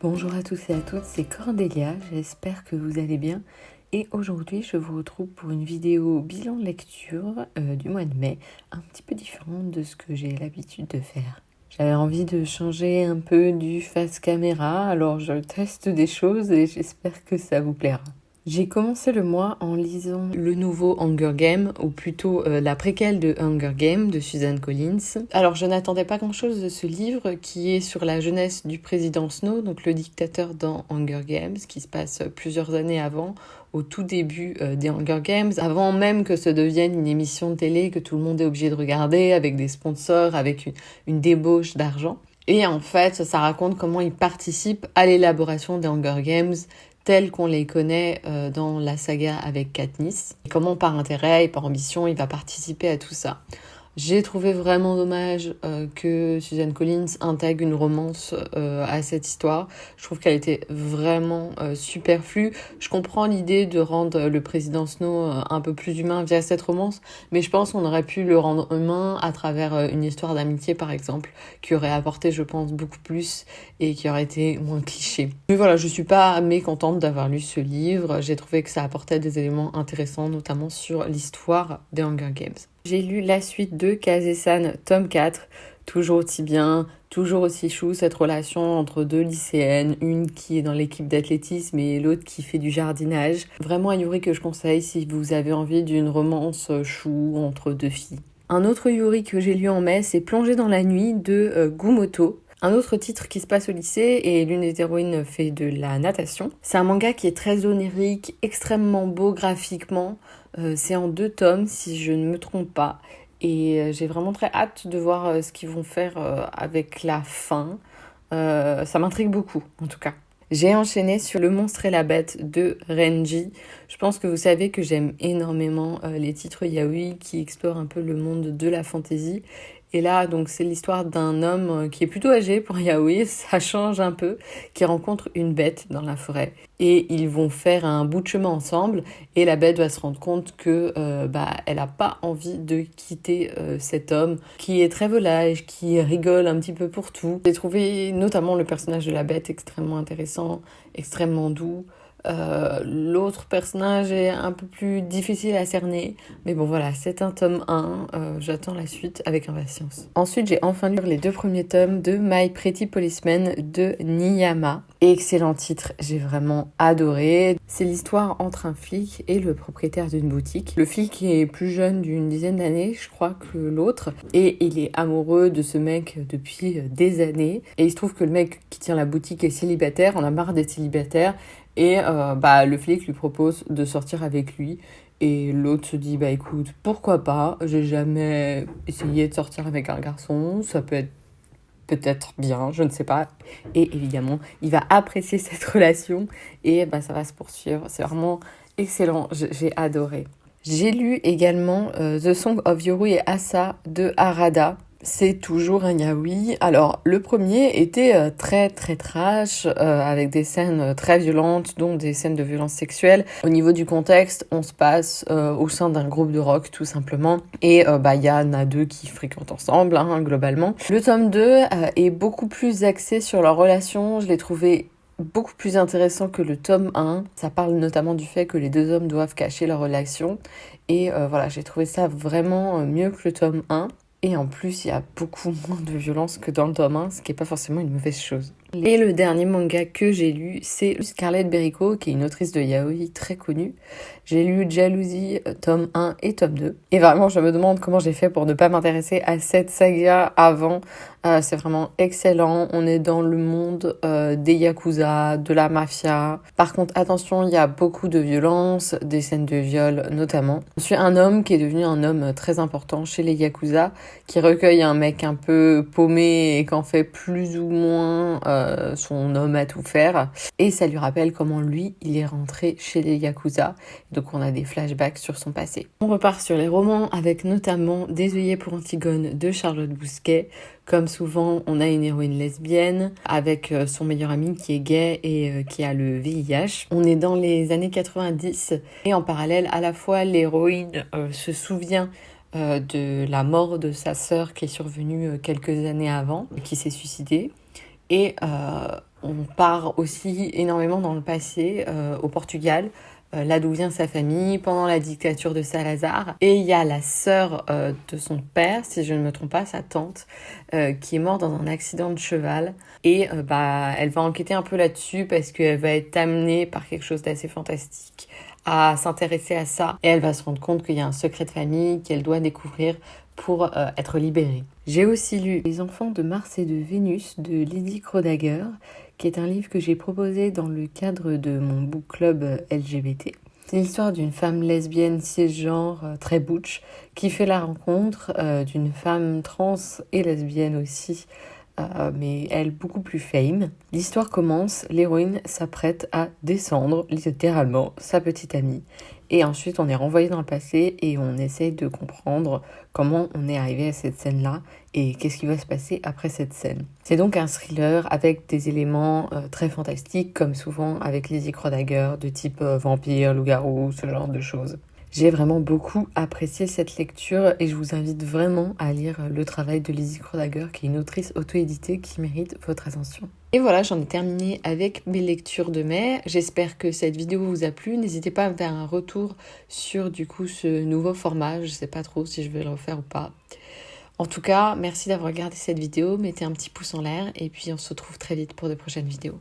Bonjour à tous et à toutes, c'est Cordélia, j'espère que vous allez bien. Et aujourd'hui, je vous retrouve pour une vidéo bilan lecture euh, du mois de mai, un petit peu différente de ce que j'ai l'habitude de faire. J'avais envie de changer un peu du face caméra, alors je teste des choses et j'espère que ça vous plaira. J'ai commencé le mois en lisant le nouveau Hunger Game, ou plutôt euh, la préquelle de Hunger Game de Suzanne Collins. Alors je n'attendais pas grand-chose de ce livre qui est sur la jeunesse du président Snow, donc le dictateur dans Hunger Games, qui se passe plusieurs années avant, au tout début euh, des Hunger Games, avant même que ce devienne une émission de télé que tout le monde est obligé de regarder, avec des sponsors, avec une, une débauche d'argent. Et en fait, ça raconte comment il participe à l'élaboration des Hunger Games, tels qu'on les connaît euh, dans la saga avec Katniss. comment par intérêt et par ambition il va participer à tout ça? J'ai trouvé vraiment dommage euh, que Suzanne Collins intègre une romance euh, à cette histoire. Je trouve qu'elle était vraiment euh, superflue. Je comprends l'idée de rendre le président Snow un peu plus humain via cette romance, mais je pense qu'on aurait pu le rendre humain à travers une histoire d'amitié par exemple, qui aurait apporté, je pense, beaucoup plus et qui aurait été moins cliché. Mais voilà, je suis pas mécontente d'avoir lu ce livre. J'ai trouvé que ça apportait des éléments intéressants, notamment sur l'histoire des Hunger Games. J'ai lu la suite de Kazesan, tome 4. Toujours aussi bien, toujours aussi chou cette relation entre deux lycéennes, une qui est dans l'équipe d'athlétisme et l'autre qui fait du jardinage. Vraiment un Yuri que je conseille si vous avez envie d'une romance chou entre deux filles. Un autre Yuri que j'ai lu en mai, c'est Plonger dans la nuit de euh, Gumoto. Un autre titre qui se passe au lycée et l'une des héroïnes fait de la natation. C'est un manga qui est très onirique, extrêmement beau graphiquement. Euh, c'est en deux tomes si je ne me trompe pas. Et euh, j'ai vraiment très hâte de voir euh, ce qu'ils vont faire avec la fin. ça m'intrigue beaucoup en tout cas. J'ai enchaîné sur Le monstre et la bête de Renji. Je pense que vous savez que j'aime énormément les titres yaoi qui explorent un peu le monde de la fantaisie et là, donc, c'est l'histoire d'un homme euh, qui est plutôt âgé pour Yaoi, ça change un peu, qui rencontre une bête dans la forêt. Et ils vont faire un bout de chemin ensemble, et la bête va se rendre compte que euh, bah, elle n'a pas envie de quitter euh, cet homme, qui est très volage, qui rigole un petit peu pour tout. J'ai trouvé notamment le personnage de la bête extrêmement intéressant, extrêmement doux. Euh, l'autre personnage est un peu plus difficile à cerner. Mais bon, voilà, c'est un tome 1. Euh, j'attends la suite avec impatience. Ensuite, j'ai enfin lu les deux premiers tomes de My Pretty Policeman de Niyama. Excellent titre, j'ai vraiment adoré. C'est l'histoire entre un flic et le propriétaire d'une boutique. Le flic est plus jeune d'une dizaine d'années, je crois, que l'autre. Et il est amoureux de ce mec depuis des années. Et il se trouve que le mec qui tient la boutique est célibataire, on a marre d'être célibataire. Et euh, bah, le flic lui propose de sortir avec lui. Et l'autre se dit, bah écoute, pourquoi pas? J'ai jamais essayé de sortir avec un garçon, ça peut être peut-être bien, je ne sais pas. Et évidemment, il va apprécier cette relation et bah, ça va se poursuivre. C'est vraiment excellent, j'ai adoré. J'ai lu également euh, The Song of Yoru et Asa de Harada c'est toujours un yaoi. Alors, le premier était euh, très très trash, euh, avec des scènes euh, très violentes, dont des scènes de violence sexuelle. Au niveau du contexte, on se passe au sein d'un groupe de rock, tout simplement. Et bah, il y en a deux qui fréquentent ensemble, hein, globalement. Le tome 2 est beaucoup plus axé sur leur relation. Je l'ai trouvé beaucoup plus intéressant que le tome 1. Ça parle notamment du fait que les deux hommes doivent cacher leur relation. Et voilà, j'ai trouvé ça vraiment mieux que le tome 1. Et en plus, il y a beaucoup moins de violence que dans le tome 1, ce qui n'est pas forcément une mauvaise chose. Et le dernier manga que j'ai lu, c'est Scarlett Berrico, qui est une autrice de yaoi très connue. J'ai lu Jalousie, euh, tome 1 et tome 2. Et vraiment, je me demande comment j'ai fait pour ne pas m'intéresser à cette saga avant. Euh, c'est vraiment excellent. On est dans le monde euh, des yakuza, de la mafia. Par contre, attention, il y a beaucoup de violence, des scènes de viol notamment. Je suis un homme qui est devenu un homme très important chez les yakuza, qui recueille un mec un peu paumé et qu'en fait plus ou moins euh, son homme à tout faire. Et ça lui rappelle comment lui, il est rentré chez les Yakuza. Donc on a des flashbacks sur son passé. On repart sur les romans avec notamment Des œillets pour Antigone de Charlotte Bousquet. Comme souvent, on a une héroïne lesbienne avec euh, son meilleur ami qui est gay et euh, qui a le VIH. On est dans les années 90 et en parallèle, à la fois l'héroïne se souvient de la mort de sa sœur qui est survenue quelques années avant, qui s'est suicidée. Et euh, On part aussi énormément dans le passé, au Portugal, euh, là d'où vient sa famille, pendant la dictature de Salazar. Et il y a la sœur euh, de son père, si je ne me trompe pas, sa tante, euh, qui est morte dans un accident de cheval. Et bah, elle va enquêter un peu là-dessus parce qu'elle va être amenée par quelque chose d'assez fantastique à s'intéresser à ça. Et elle va se rendre compte qu'il y a un secret de famille qu'elle doit découvrir pour être libérée. J'ai aussi lu Les enfants de Mars et de Vénus de Lydie Krodager, qui est un livre que j'ai proposé dans le cadre de mon book club LGBT. C'est l'histoire d'une femme lesbienne cisgenre euh, très butch qui fait la rencontre euh, d'une femme trans et lesbienne aussi euh, mais elle beaucoup plus fame. L'histoire commence, l'héroïne s'apprête à descendre littéralement sa petite amie. Et ensuite, on est renvoyé dans le passé et on essaye de comprendre comment on est arrivé à cette scène-là et qu'est-ce qui va se passer après cette scène. C'est donc un thriller avec des éléments euh, très fantastiques, comme souvent avec Lizzie Crodager, de type euh, vampire, loup-garou, ce genre de choses. J'ai vraiment beaucoup apprécié cette lecture et je vous invite vraiment à lire le travail de Lizzie Krodager, qui est une autrice auto-éditée qui mérite votre attention. Et voilà, j'en ai terminé avec mes lectures de mai. J'espère que cette vidéo vous a plu. N'hésitez pas à me faire un retour sur du coup ce nouveau format. Je sais pas trop si je vais le refaire ou pas. En tout cas, merci d'avoir regardé cette vidéo. Mettez un petit pouce en l'air et puis on se retrouve très vite pour de prochaines vidéos.